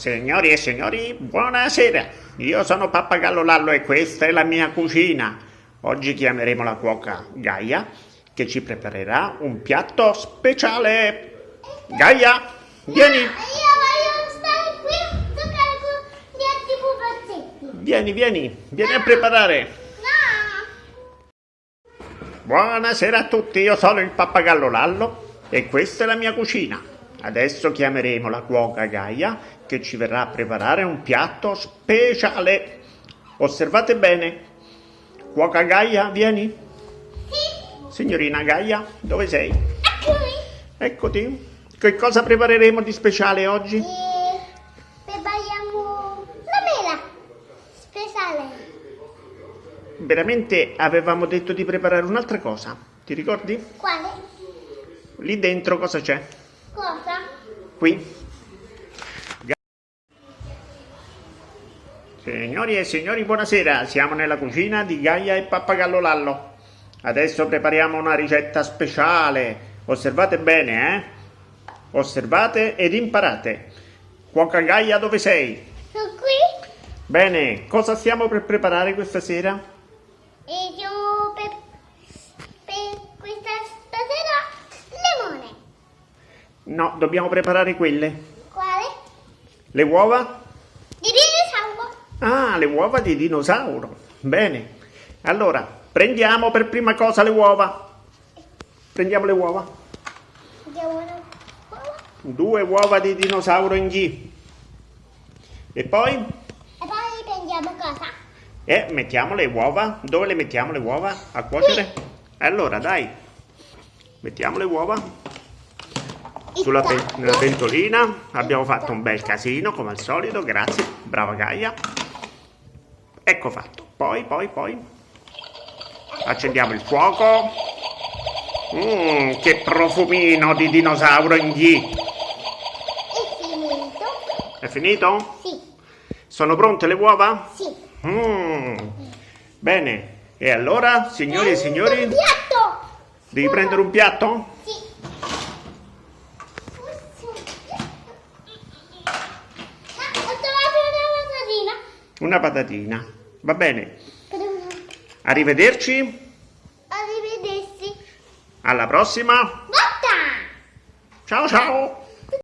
Signori e signori, buonasera. Io sono Pappagallo Lallo e questa è la mia cucina. Oggi chiameremo la cuoca Gaia che ci preparerà un piatto speciale. Gaia, vieni. Io voglio stare qui a giocare con gli altri pupazzetti. Vieni, vieni, vieni a preparare. No! Buonasera a tutti, io sono il Pappagallo Lallo e questa è la mia cucina. Adesso chiameremo la cuoca Gaia che ci verrà a preparare un piatto speciale. Osservate bene. Cuoca Gaia, vieni. Sì, Signorina Gaia, dove sei? eccomi. Eccoti. Che cosa prepareremo di speciale oggi? E prepariamo la mela speciale. Veramente avevamo detto di preparare un'altra cosa. Ti ricordi? Quale? Lì dentro cosa c'è? Cosa? Qui. Signori e signori, buonasera. Siamo nella cucina di Gaia e Pappagallo Lallo. Adesso prepariamo una ricetta speciale. Osservate bene, eh? Osservate ed imparate. Cuoca Gaia, dove sei? Sono qui Bene, cosa stiamo per preparare questa sera? e io per, per questa stasera limone. No, dobbiamo preparare quelle. Quale? Le uova? Ah, le uova di dinosauro. Bene. Allora, prendiamo per prima cosa le uova. Prendiamo le uova. Due uova di dinosauro in G. E poi? E poi prendiamo cosa? E mettiamo le uova. Dove le mettiamo le uova? A cuocere? Allora, dai. Mettiamo le uova sulla pe- nella pentolina. Abbiamo fatto un bel casino, come al solito. Grazie. Brava Gaia. Ecco fatto. Poi, poi, poi. Accendiamo il fuoco. Mmm, che profumino di dinosauro in G. È finito? È finito? Sì, Sono pronte le uova? sì. Mm. Bene, e allora, signori e signori, Un piatto! devi prendere un piatto? Sì. Ah, ho trovato una patatina. Una patatina. Va bene. Arrivederci. Arrivederci. Alla prossima. Botta! Ciao ciao.